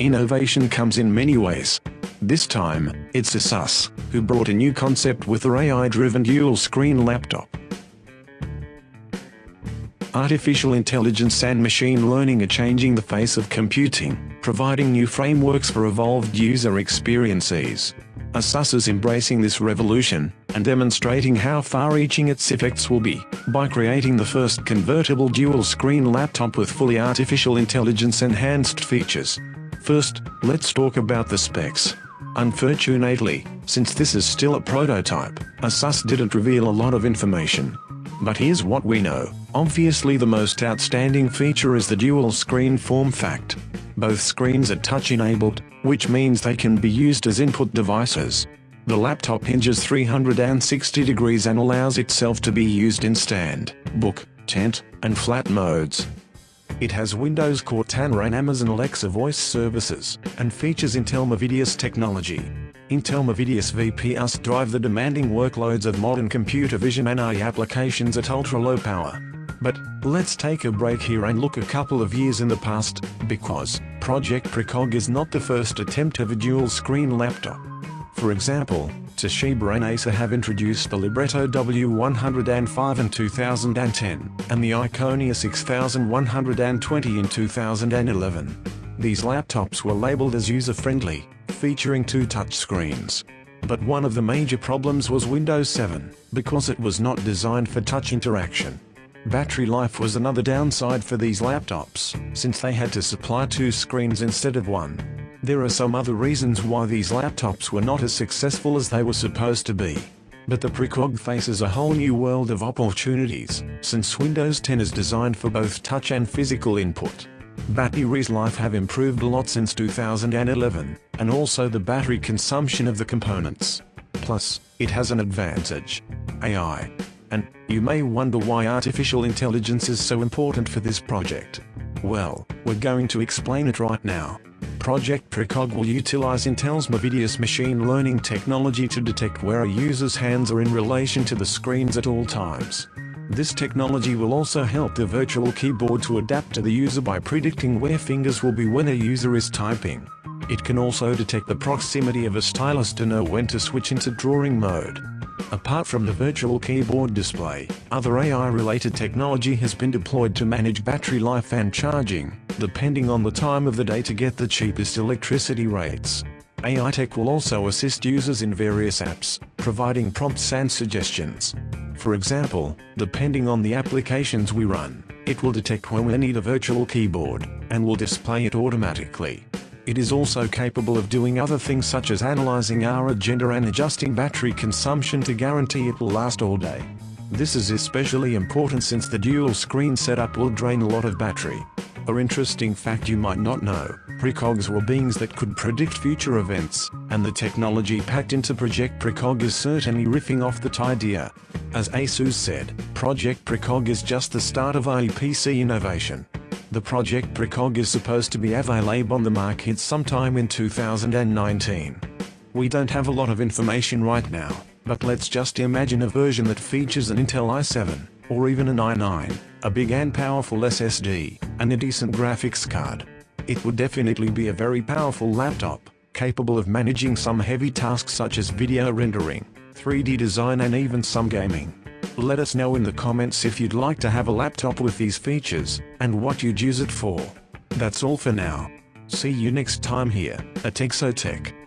Innovation comes in many ways. This time, it's ASUS, who brought a new concept with their AI-driven dual-screen laptop. Artificial intelligence and machine learning are changing the face of computing, providing new frameworks for evolved user experiences. ASUS is embracing this revolution, and demonstrating how far-reaching its effects will be, by creating the first convertible dual-screen laptop with fully artificial intelligence-enhanced features. First, let's talk about the specs. Unfortunately, since this is still a prototype, ASUS didn't reveal a lot of information. But here's what we know. Obviously the most outstanding feature is the dual screen form fact. Both screens are touch enabled, which means they can be used as input devices. The laptop hinges 360 degrees and allows itself to be used in stand, book, tent, and flat modes. It has Windows Cortana and Amazon Alexa voice services, and features Intel Movidius technology. Intel Movidius VPUs drive the demanding workloads of modern computer vision and AI applications at ultra-low power. But, let's take a break here and look a couple of years in the past, because, Project Precog is not the first attempt of a dual-screen laptop. For example, Toshiba and Acer have introduced the Libretto W105 in 2010, and the Iconia 6120 in 2011. These laptops were labeled as user-friendly, featuring two touchscreens. But one of the major problems was Windows 7, because it was not designed for touch interaction. Battery life was another downside for these laptops, since they had to supply two screens instead of one. There are some other reasons why these laptops were not as successful as they were supposed to be. But the Precog faces a whole new world of opportunities, since Windows 10 is designed for both touch and physical input. Battery's life have improved a lot since 2011, and also the battery consumption of the components. Plus, it has an advantage. AI. And, you may wonder why artificial intelligence is so important for this project. Well, we're going to explain it right now. Project Precog will utilize Intel's Movidius machine learning technology to detect where a user's hands are in relation to the screens at all times. This technology will also help the virtual keyboard to adapt to the user by predicting where fingers will be when a user is typing. It can also detect the proximity of a stylus to know when to switch into drawing mode. Apart from the virtual keyboard display, other AI-related technology has been deployed to manage battery life and charging, depending on the time of the day to get the cheapest electricity rates. AI Tech will also assist users in various apps, providing prompts and suggestions. For example, depending on the applications we run, it will detect when we need a virtual keyboard, and will display it automatically. It is also capable of doing other things such as analyzing our agenda and adjusting battery consumption to guarantee it will last all day. This is especially important since the dual screen setup will drain a lot of battery. A interesting fact you might not know, precogs were beings that could predict future events, and the technology packed into Project Precog is certainly riffing off that idea. As ASUS said, Project Precog is just the start of IPC innovation. The Project Precog is supposed to be available on the market sometime in 2019. We don't have a lot of information right now, but let's just imagine a version that features an Intel i7, or even an i9, a big and powerful SSD, and a decent graphics card. It would definitely be a very powerful laptop, capable of managing some heavy tasks such as video rendering, 3D design and even some gaming. Let us know in the comments if you'd like to have a laptop with these features, and what you'd use it for. That's all for now. See you next time here, at Exotech.